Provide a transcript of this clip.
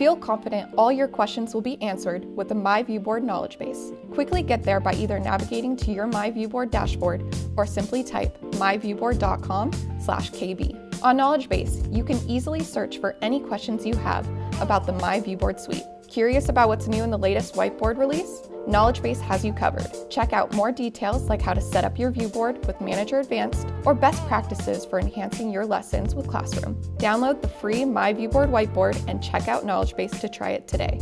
Feel confident all your questions will be answered with the MyViewBoard knowledge base. Quickly get there by either navigating to your MyViewBoard dashboard or simply type myviewboard.com/kb. On Knowledge Base, you can easily search for any questions you have about the MyViewBoard suite. Curious about what's new in the latest whiteboard release? Knowledge Base has you covered. Check out more details like how to set up your viewboard with Manager Advanced or best practices for enhancing your lessons with Classroom. Download the free MyViewBoard whiteboard and check out Knowledge Base to try it today.